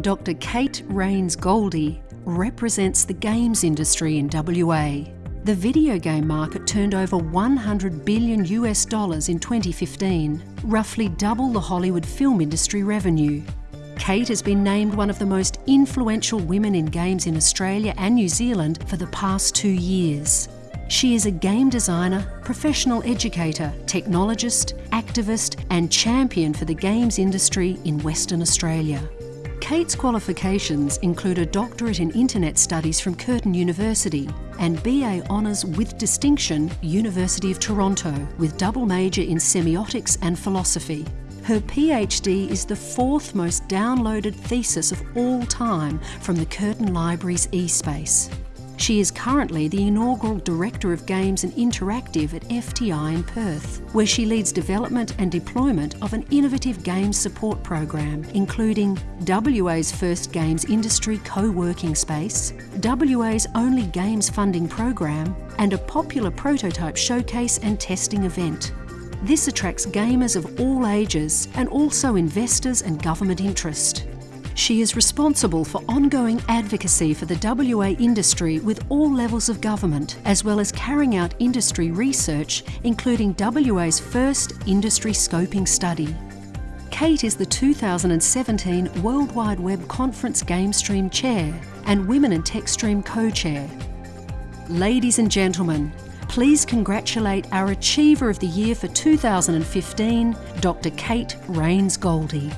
Dr. Kate Raynes-Goldie represents the games industry in WA. The video game market turned over 100 billion US dollars in 2015, roughly double the Hollywood film industry revenue. Kate has been named one of the most influential women in games in Australia and New Zealand for the past two years. She is a game designer, professional educator, technologist, activist and champion for the games industry in Western Australia. Kate's qualifications include a doctorate in Internet Studies from Curtin University and BA Honours with Distinction, University of Toronto, with double major in Semiotics and Philosophy. Her PhD is the fourth most downloaded thesis of all time from the Curtin Library's eSpace. She is currently the inaugural Director of Games and Interactive at FTI in Perth, where she leads development and deployment of an innovative games support program, including WA's first games industry co-working space, WA's only games funding program, and a popular prototype showcase and testing event. This attracts gamers of all ages and also investors and government interest. She is responsible for ongoing advocacy for the WA industry with all levels of government, as well as carrying out industry research, including WA's first industry scoping study. Kate is the 2017 World Wide Web Conference GameStream Chair and Women in TechStream Co-Chair. Ladies and gentlemen, please congratulate our Achiever of the Year for 2015, Dr Kate Raynes-Goldie.